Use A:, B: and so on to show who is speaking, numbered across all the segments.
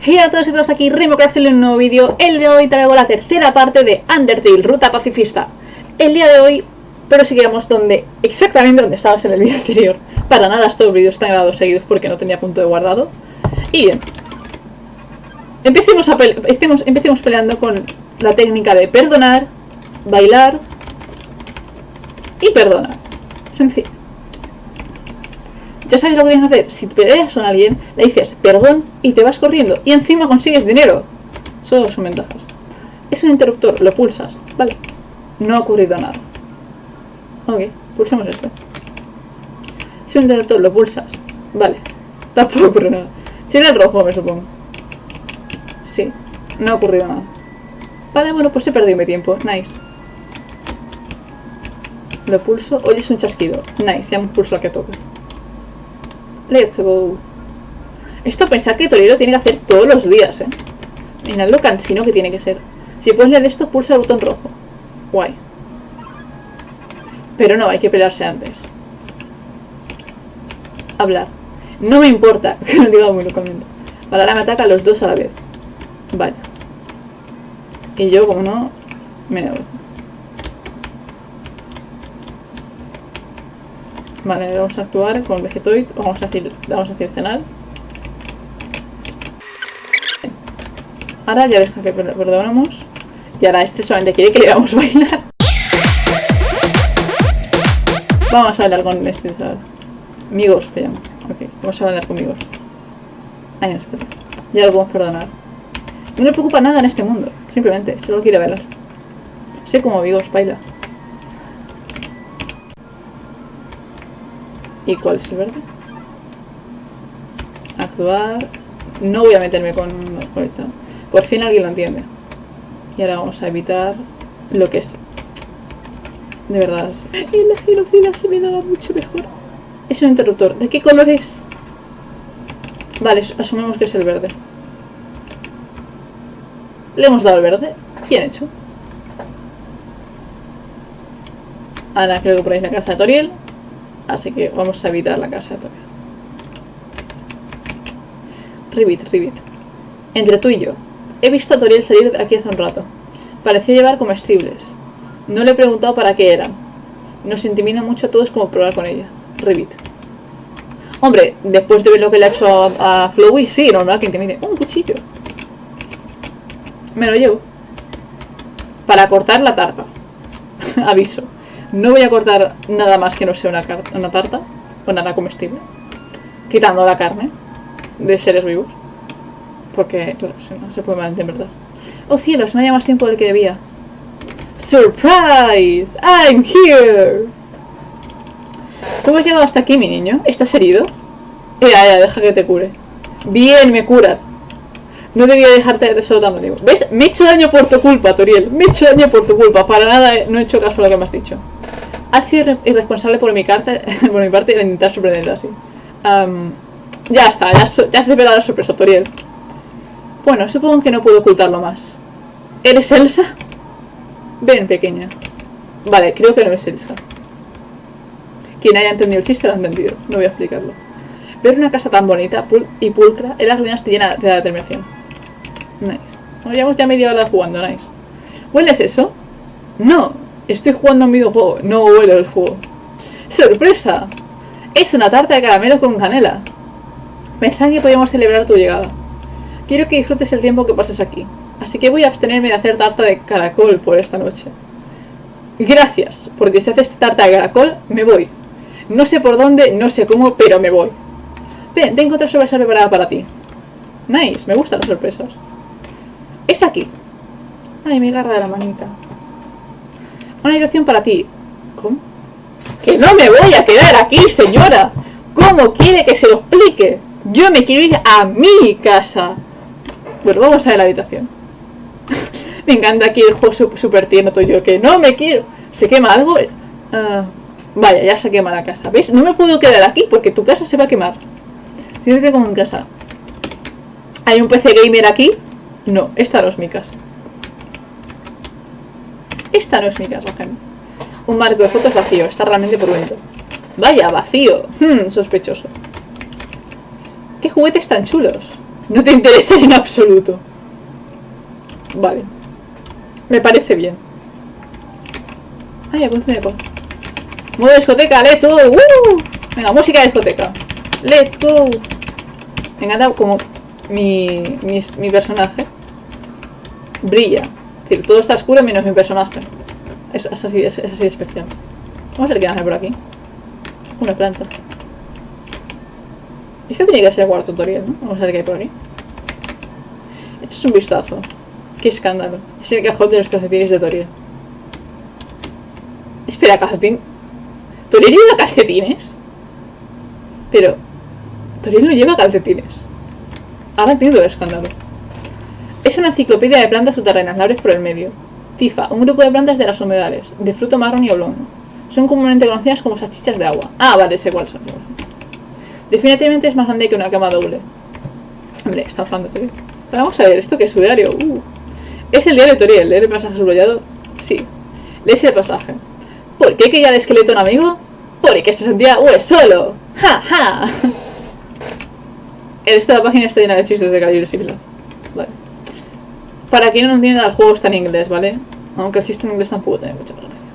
A: Hey a todos y todas, aquí RemoCraft en un nuevo vídeo. El de hoy traigo la tercera parte de Undertale, Ruta Pacifista. El día de hoy, pero seguíamos donde, exactamente donde estabas en el vídeo anterior. Para nada estos vídeos están grabados seguidos porque no tenía punto de guardado. Y bien. Empecemos, estemos, empecemos peleando con la técnica de perdonar, bailar y perdonar. Sencillo. Ya sabes lo que tienes que hacer. Si peleas con alguien, le dices perdón y te vas corriendo. Y encima consigues dinero. Solo son ventajas. Es un interruptor, lo pulsas. Vale. No ha ocurrido nada. Ok, pulsemos este. Es un interruptor, lo pulsas. Vale. Tampoco ocurre nada. Será el rojo, me supongo. Sí. No ha ocurrido nada. Vale, bueno, pues he perdido mi tiempo. Nice. Lo pulso. Oye, es un chasquido. Nice, ya hemos pulsado al que toque. Let's go. Esto pensar que Torero tiene que hacer todos los días, ¿eh? Mirad lo cansino que tiene que ser. Si puedes leer esto, pulsa el botón rojo. Guay. Pero no, hay que pelearse antes. Hablar. No me importa que lo diga muy localmente. Vale, ahora me ataca los dos a la vez. Vale. Y yo, como no, me negocio. Vale, vamos a actuar con Vegetoid, vamos a decir, vamos a cenar. Ahora ya deja que perdonamos. Y ahora este solamente quiere que le vamos a bailar. Vamos a bailar con este, chaval. Amigos, llamo. Ok, vamos a bailar con amigos. Ay, no, espera. Ya lo podemos perdonar. No le preocupa nada en este mundo. Simplemente, solo quiere bailar. Sé como amigos, baila. ¿Y cuál es el verde? Actuar. No voy a meterme con, con esto. Por fin alguien lo entiende. Y ahora vamos a evitar lo que es. De verdad. Y la girofila se me daba mucho mejor. Es un interruptor. ¿De qué color es? Vale, asumimos que es el verde. Le hemos dado el verde. Bien hecho. Ahora creo que por ahí la casa de Toriel. Así que vamos a evitar la casa de Toriel. Ribbit, Ribbit. Entre tú y yo. He visto a Toriel salir de aquí hace un rato. Parecía llevar comestibles. No le he preguntado para qué eran. Nos intimida mucho a todos como probar con ella. Ribbit. Hombre, después de ver lo que le ha hecho a, a Flowey, sí, normal que intimide. un cuchillo. Me lo llevo. Para cortar la tarta. Aviso. No voy a cortar nada más que no sea una, una tarta o nada comestible. Quitando la carne de seres vivos. Porque, claro, si no se puede malinterpretar. ¡Oh cielos! Me ha llevado más tiempo del que debía. ¡Surprise! ¡I'm here! ¿Cómo has llegado hasta aquí, mi niño? ¿Estás herido? Ya, ya, deja que te cure. Bien, me cura. No debía dejarte solo tanto tiempo. ¿Ves? Me he hecho daño por tu culpa, Toriel. Me he hecho daño por tu culpa. Para nada no he hecho caso a lo que me has dicho. Has sido irresponsable por mi, carta, por mi parte de intentar sorprenderte así. Um, ya está, ya, ya has la sorpresa, Toriel. Bueno, supongo que no puedo ocultarlo más. ¿Eres Elsa? Ven, pequeña. Vale, creo que no es Elsa. Quien haya entendido el chiste lo ha entendido. No voy a explicarlo. Ver una casa tan bonita y pulcra en las ruinas te llena de determinación. Nice. Nos llevamos ya media hora jugando, nice. ¿Hueles eso? No, estoy jugando a un videojuego. No huelo el juego. ¡Sorpresa! Es una tarta de caramelo con canela. Pensaba que podíamos celebrar tu llegada. Quiero que disfrutes el tiempo que pases aquí. Así que voy a abstenerme de hacer tarta de caracol por esta noche. Gracias, porque si haces tarta de caracol, me voy. No sé por dónde, no sé cómo, pero me voy. Ven, tengo otra sorpresa preparada para ti. Nice, me gustan las sorpresas. Es aquí. Ay, me agarra la manita. Una dirección para ti. ¿Cómo? ¡Que no me voy a quedar aquí, señora! ¿Cómo quiere que se lo explique? Yo me quiero ir a mi casa. Bueno, vamos a ver la habitación. me encanta aquí el juego súper tierno tuyo. Que no me quiero. ¿Se quema algo? Uh, vaya, ya se quema la casa. ¿Ves? No me puedo quedar aquí porque tu casa se va a quemar. Siéntete como en casa. ¿Hay un PC gamer aquí? No, esta no es mi casa. Esta no es mi casa, gente. Un marco de fotos vacío. Está realmente por dentro. Vaya, vacío. Hmm, sospechoso. ¿Qué juguetes tan chulos? No te interesa en absoluto. Vale. Me parece bien. Ay, apunte de paz. Modo discoteca, let's go. ¡Uh! Venga, música de discoteca. Let's go. Me encanta como mi, mi, mi personaje brilla. Es decir, todo está oscuro menos mi personaje. Es, así, es, de especial. Vamos a ver qué hace por aquí. Una planta. Este tiene que ser el cuarto tutorial, ¿no? Vamos a ver qué hay por aquí. Esto es un vistazo. Qué escándalo. Es el cajón de los calcetines de Toriel. Espera, calcetín. ¿Toriel lleva calcetines? Pero... Toriel no lleva calcetines. Ahora entiendo el escándalo. Es una enciclopedia de plantas subterráneas, la abres por el medio. Tifa, un grupo de plantas de las humedales, de fruto marrón y oblongo. Son comúnmente conocidas como salchichas de agua. Ah, vale, sé cuál son. Definitivamente es más grande que una cama doble. Hombre, estamos hablando de Toriel. Vamos a ver, ¿esto qué es su diario? Uh. ¿Es el diario de Toriel? ¿Leer el pasaje subrayado? Sí. Lees el pasaje. ¿Por qué quería el esqueleto un amigo? Porque se sentía pues solo. ¡Ja, ja! Esta página está llena de chistes de calibre similar. Vale. Para quien no entienda, el juego está en inglés, ¿vale? Aunque el chiste en inglés tampoco tiene mucha gracia.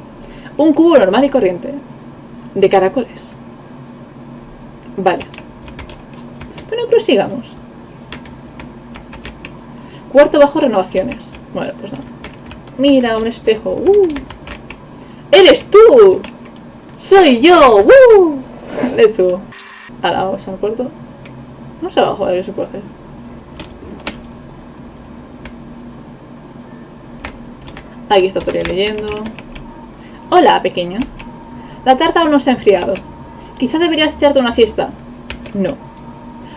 A: Un cubo normal y corriente. De caracoles. Vale. Bueno, prosigamos. Cuarto bajo renovaciones. Bueno, pues nada. Mira, un espejo. ¡Uh! ¡Eres tú! ¡Soy yo! ¡Uh! Let's go. Ahora vamos al cuarto. Vamos abajo a ver qué se puede hacer. Aquí está Toriel leyendo. Hola, pequeño. La tarta aún no se ha enfriado. Quizá deberías echarte una siesta. No.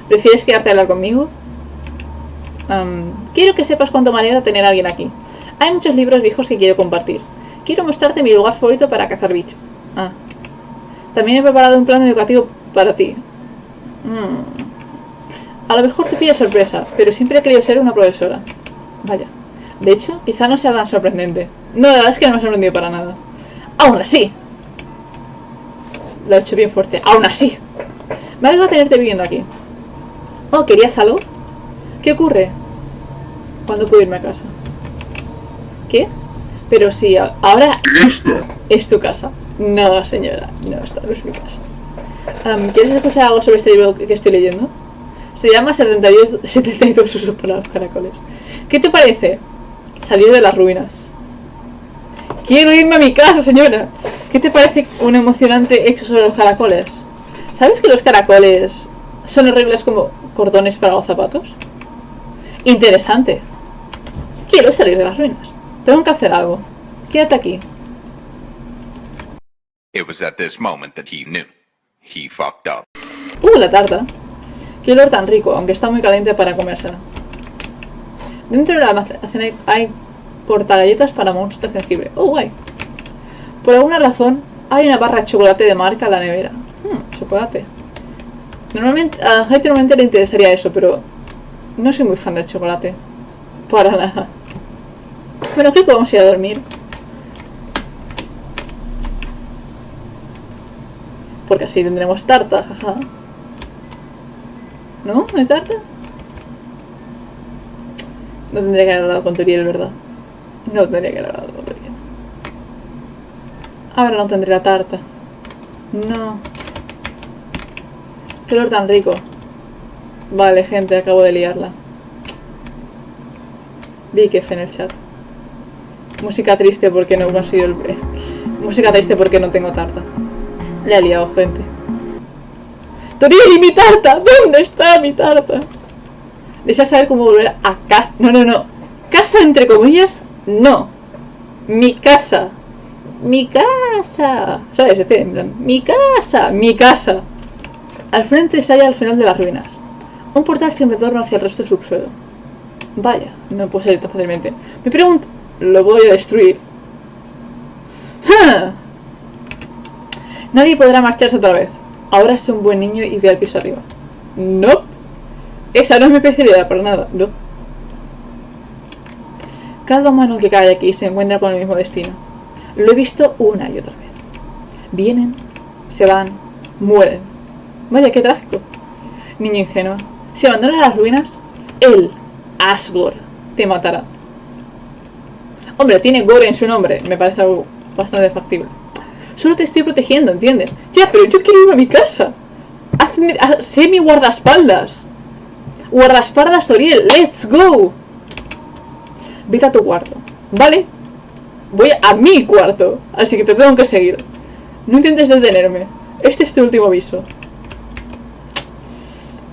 A: ¿Prefieres quedarte a hablar conmigo? Um, quiero que sepas cuánto me tener a alguien aquí. Hay muchos libros viejos que quiero compartir. Quiero mostrarte mi lugar favorito para cazar bichos. Ah. También he preparado un plan educativo para ti. Mm. A lo mejor te pilla sorpresa, pero siempre he querido ser una profesora. Vaya. De hecho, quizá no sea tan sorprendente. No, la verdad es que no me ha sorprendido para nada. ¡Aún así! Lo he hecho bien fuerte. ¡Aún así! Me alegra tenerte viviendo aquí. Oh, ¿querías algo? ¿Qué ocurre? ¿Cuándo puedo irme a casa? ¿Qué? Pero sí, ahora es tu casa. No, señora, no, esta no es mi casa. ¿Quieres escuchar algo sobre este libro que estoy leyendo? Se llama 72, 72 usos para los caracoles. ¿Qué te parece? Salir de las ruinas. Quiero irme a mi casa, señora. ¿Qué te parece un emocionante hecho sobre los caracoles? ¿Sabes que los caracoles son horribles como cordones para los zapatos? Interesante. Quiero salir de las ruinas. Tengo que hacer algo. Quédate aquí.
B: It was at this moment that he knew. He fucked up.
A: Uh, la tarta. Qué olor tan rico, aunque está muy caliente para comérsela. Dentro del almacén hay galletas para monstruos de jengibre. Oh, guay. Por alguna razón, hay una barra de chocolate de marca en la nevera. Hmm, chocolate. Normalmente, a gente normalmente le interesaría eso, pero no soy muy fan del chocolate. Para nada. Bueno, creo que vamos a ir a dormir. Porque así tendremos tarta, jaja. ¿No? ¿No tarta? No tendría que haber hablado con Toriel, ¿verdad? No tendría que haber hablado con Toriel. Ahora no tendré la tarta. No. Qué olor tan rico. Vale, gente, acabo de liarla. Vi que en el chat. Música triste porque no he conseguido el... Música triste porque no tengo tarta. Le he liado, gente. ¡Toriel y mi tarta! ¿Dónde está mi tarta? Desea saber cómo volver a casa. No, no, no. Casa entre comillas, no. Mi casa. Mi casa. ¿Sabes? Este, en plan, mi casa. Mi casa. Al frente se halla al final de las ruinas. Un portal sin retorno hacia el resto del subsuelo. Vaya, no puedo salir tan fácilmente. Me pregunto... Lo voy a destruir. Nadie podrá marcharse otra vez. Ahora es un buen niño y ve al piso arriba. No. Esa no es mi especialidad, para nada. No. Cada humano que cae aquí se encuentra con el mismo destino. Lo he visto una y otra vez. Vienen, se van, mueren. Vaya, qué trágico. Niño ingenuo. Si abandonas las ruinas, él, Asgore, te matará. Hombre, tiene Gore en su nombre, me parece algo bastante factible. Solo te estoy protegiendo, ¿entiendes? Ya, pero yo quiero ir a mi casa. Hazme, haz- sé mi guardaespaldas. Guardaespaldas, Toriel, let's go. Vete a tu cuarto, ¿vale? Voy a mi cuarto, así que te tengo que seguir. No intentes detenerme. Este es tu último aviso.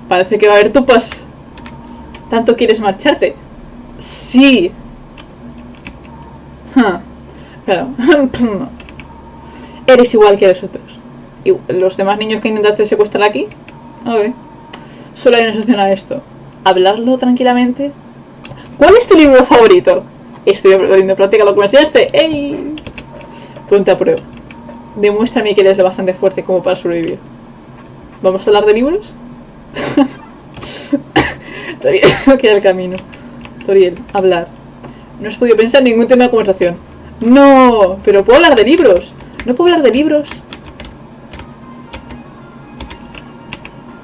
A: Parece que va a haber tupas. ¿Tanto quieres marcharte? Sí. Claro. Eres igual que los otros. ¿Y los demás niños que intentaste secuestrar aquí? Ok. Solo hay una solución a esto. Hablarlo tranquilamente. ¿Cuál es tu libro favorito? Estoy poniendo en práctica lo que me enseñaste. ¡Ey! Ponte a prueba. Demuéstrame que eres lo bastante fuerte como para sobrevivir. ¿Vamos a hablar de libros? Toriel, no queda el camino. Toriel, hablar. No has podido pensar en ningún tema de conversación. No, pero puedo hablar de libros. No puedo hablar de libros.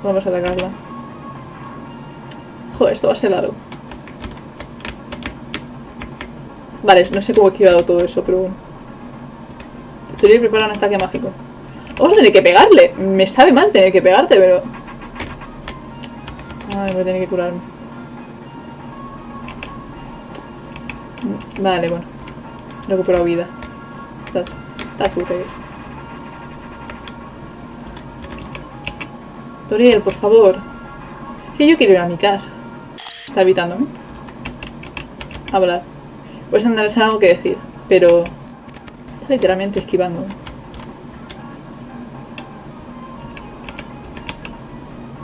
A: Vamos a atacarla. Joder, esto va a ser largo. Vale, no sé cómo he esquivado todo eso, pero bueno. Toriel prepara un ataque mágico. Vamos a tener que pegarle. Me sabe mal tener que pegarte, pero... Ay, voy a tener que curarme. Vale, bueno. He recuperado vida. That's, that's okay. Toriel, por favor. Que yo quiero ir a mi casa. Está evitándome. Hablar. Pues andar es algo que decir. Pero... Está literalmente esquivándome.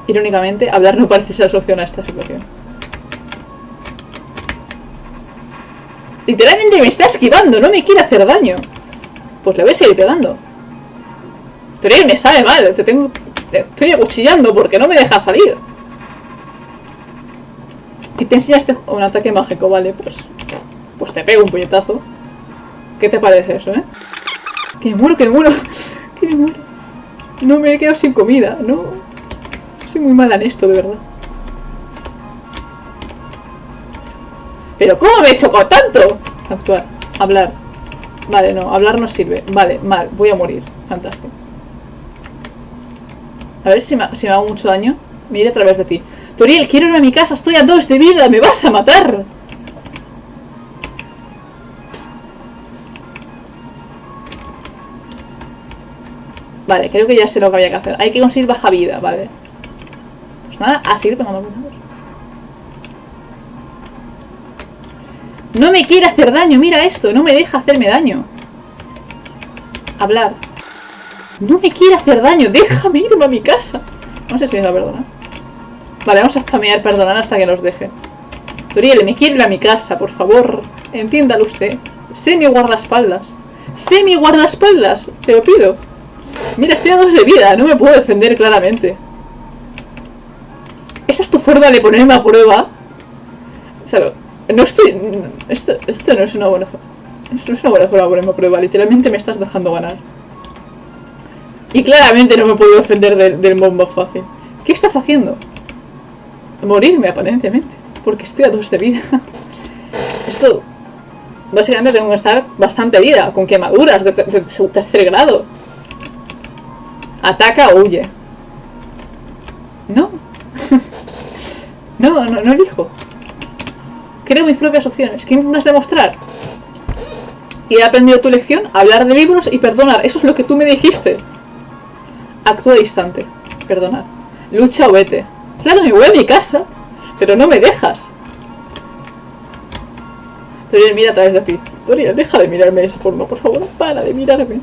A: Irónicamente, hablar no parece ser solución a esta situación. Literalmente me está esquivando, no me quiere hacer daño. Pues le voy a seguir pegando. Pero me sabe mal, te tengo. Te estoy acuchillando porque no me deja salir. Y te enseñaste un ataque mágico, vale, pues. Pues te pego un puñetazo. ¿Qué te parece eso, eh? Que me muero, que me muero. Que muero. No me he quedado sin comida, no. Soy muy mala en esto, de verdad. ¿Pero cómo me he hecho con tanto? Actuar. Hablar. Vale, no. Hablar no sirve. Vale, mal. Voy a morir. Fantástico. A ver si me, si me hago mucho daño. Me iré a través de ti. Toriel, quiero ir a mi casa. Estoy a dos de vida. Me vas a matar. Vale, creo que ya sé lo que había que hacer. Hay que conseguir baja vida, vale. Pues nada, a seguir pegando puñetazos. No me quiere hacer daño, mira esto, no me deja hacerme daño. Hablar. No me quiere hacer daño, déjame irme a mi casa. No sé si me va a perdonar. Vale, vamos a spamear perdonar hasta que nos deje. Toriel, me quiere ir a mi casa, por favor. Entiéndalo usted. Sé mi guardaespaldas. Sé mi guardaespaldas, te lo pido. Mira, estoy a dos de vida, no me puedo defender claramente. ¿Esta es tu forma de ponerme a prueba? O sea, no estoy... Esto, esto no es una buena forma. Esto no es una buena forma de ponerme a prueba. Literalmente me estás dejando ganar. Y claramente no me puedo defender del, del más fácil. ¿Qué estás haciendo? Morirme, aparentemente. Porque estoy a dos de vida. Esto... Básicamente tengo que estar bastante vida, con quemaduras de, de- de tercer grado. Ataca o huye. No. no, no, no elijo. Creo mis propias opciones. ¿Qué intentas demostrar? Y he aprendido tu lección, hablar de libros y perdonar. Eso es lo que tú me dijiste. Actúa distante. Perdonar. Lucha o vete. Claro, me voy a mi casa, pero no me dejas. Toriel mira a través de ti. Toriel, deja de mirarme de esa forma, por favor. Para de mirarme.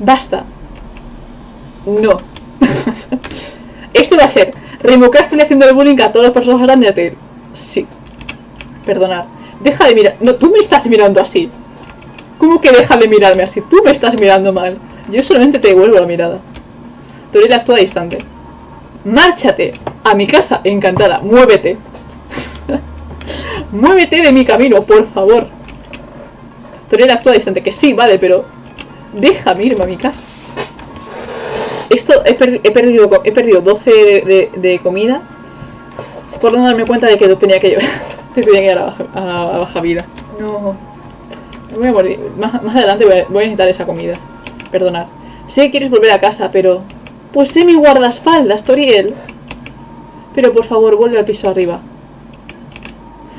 A: Basta. No. Esto va a ser. Remocar estoy haciendo el bullying a todas las personas grandes de Sí. Perdonar. Deja de mirar. No, tú me estás mirando así. ¿Cómo que deja de mirarme así? Tú me estás mirando mal. Yo solamente te devuelvo la mirada. Toriel actúa distante. Márchate a mi casa, encantada. Muévete. Muévete de mi camino, por favor. Toriel actúa distante. Que sí, vale, pero déjame irme a mi casa. Esto he, perdi- he perdido he perdido 12 de, comida. Por no darme cuenta de que tenía que llevar. te tenía que ir a baja vida. No. Me voy a morir. Más, más adelante voy a, voy a necesitar esa comida. Perdonar. Sé que quieres volver a casa, pero... Pues sé mi guardaespaldas, Toriel. Pero por favor, vuelve al piso arriba.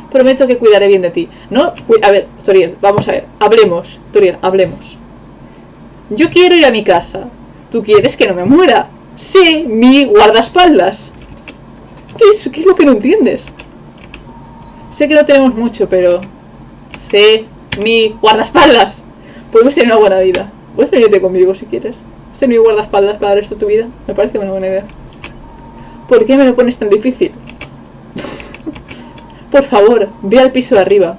A: Prometo que cuidaré bien de ti. No, a ver, Toriel, vamos a ver. Hablemos, Toriel, hablemos. Yo quiero ir a mi casa. Tú quieres que no me muera. Sé mi guardaespaldas. ¿Qué es, ¿Qué es lo que no entiendes? Sé que no tenemos mucho, pero... Sé mi guardaespaldas. Podemos tener una buena vida. Puedes venirte conmigo si quieres. Ser mi guardaespaldas para el resto de tu vida. Me parece una buena idea. ¿Por qué me lo pones tan difícil? Por favor, ve al piso de arriba.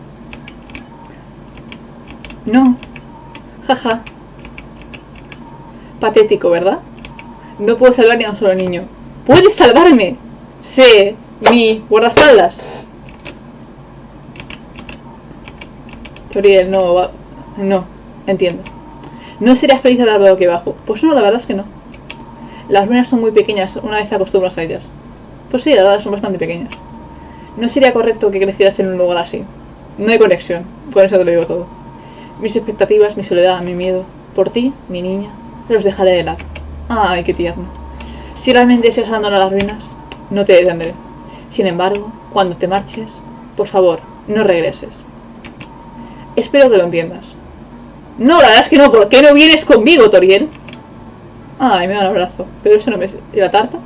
A: No. Jaja. Patético, ¿verdad? No puedo salvar ni a un solo niño. ¡Puedes salvarme! Sé mi guardaespaldas. Toriel, no, va- no, entiendo. ¿No serías feliz al lado que bajo? Pues no, la verdad es que no. Las ruinas son muy pequeñas una vez acostumbras a ellas. Pues sí, la verdad son bastante pequeñas. No sería correcto que crecieras en un lugar así. No hay conexión, con eso te lo digo todo. Mis expectativas, mi soledad, mi miedo. Por ti, mi niña, los dejaré de lado. Ay, qué tierno. Si realmente deseas abandonar las ruinas, no te detendré. Sin embargo, cuando te marches, por favor, no regreses. Espero que lo entiendas. No, la verdad es que no. ¿Por qué no vienes conmigo, Toriel? Ay, me da un abrazo. Pero eso no me... ¿Y la tarta?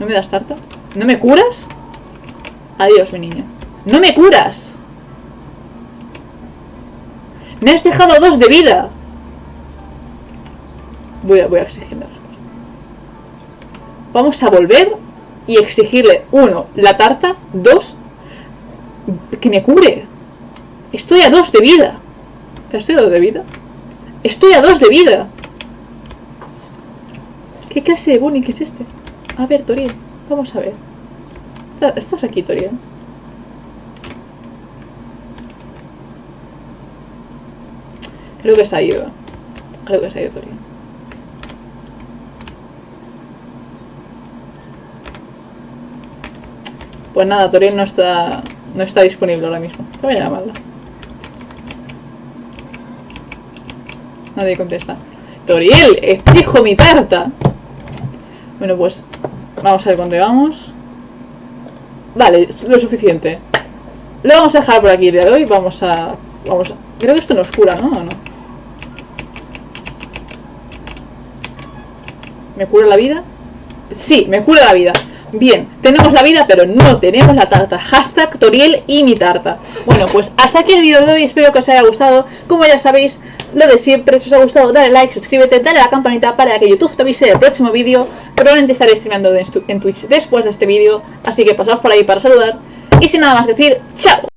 A: ¿No me das tarta? ¿No me curas? Adiós, mi niña. ¡No me curas! ¡Me has dejado dos de vida! Voy a, voy a exigirle. Vamos a volver y exigirle, uno, la tarta, dos, que me cure. Estoy a dos de vida. ¿Pero estoy a dos de vida? Estoy a dos de vida. ¿Qué clase de bullying es este? A ver, Toriel, vamos a ver. Está- ¿Estás aquí, Toriel? Creo que se ha ido. Creo que se ha ido Toriel. Pues nada, Toriel no está, no está disponible ahora mismo. Voy a llamarla. Nadie contesta. Toriel, exijo mi tarta. Bueno, pues vamos a ver cuándo vamos. Vale, lo suficiente. Lo vamos a dejar por aquí de hoy. Vamos a... Vamos a... Creo que esto nos cura, ¿no? ¿O no? ¿Me cura la vida? Sí, me cura la vida. Bien, tenemos la vida, pero no tenemos la tarta. Hashtag Toriel y mi tarta. Bueno, pues hasta aquí el vídeo de hoy. Espero que os haya gustado. Como ya sabéis, lo de siempre. Si os ha gustado, dale like, suscríbete, dale a la campanita para que YouTube te avise del próximo vídeo. Probablemente estaré streamando en Twitch después de este vídeo. Así que pasaos por ahí para saludar. Y sin nada más que decir, ¡chao!